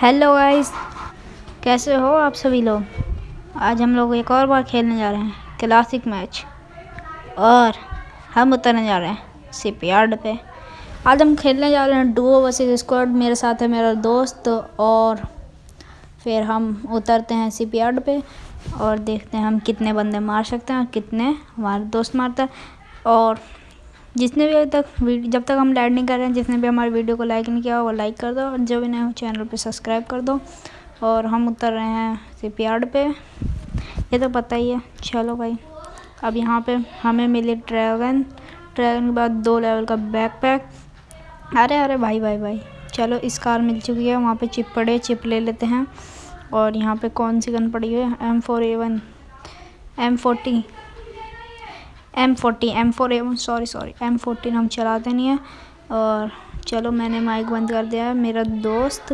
Hello guys कैसे हो आप सभी लोग? आज हम लोग एक और बार खेलने जा रहे हैं क्लासिक मैच और हम उतरने जा रहे हैं सिपयार्ड पे। आज हम खेलने जा रहे हैं डुओ वर्सेस स्क्वाड मेरे साथ है मेरा दोस्त और फिर हम उतरते हैं सिपयार्ड पे और देखते हैं हम कितने बंदे मार सकते हैं, कितने हमारे दोस्त मारता है। और जिसने भी अभी तक जब तक हम लैंडिंग कर रहे हैं, जिसने भी हमारे वीडियो को लाइक नहीं किया, वो लाइक कर दो। और जो भी नए हो, चैनल पे सब्सक्राइब कर दो। और हम उतर रहे हैं सिप यार्ड पे। ये तो पता ही है। चलो भाई। अब यहाँ पे हमें मिली ड्रैगन। ड्रैगन के बाद दो लेवल का बैक पैक अरे अरे भाई भाई भाई। चलो, इस कार मिल चुकी है। वहाँ पे चिप पड़े, चिप ले लेते हैं। और यहाँ पे कौन सी गन पड़ी हुई है? M four A one M forty M forty M four M sorry sorry M fourteen हम चलाते नहीं हैं। और चलो मैंने माइक बंद कर दिया है। मेरा दोस्त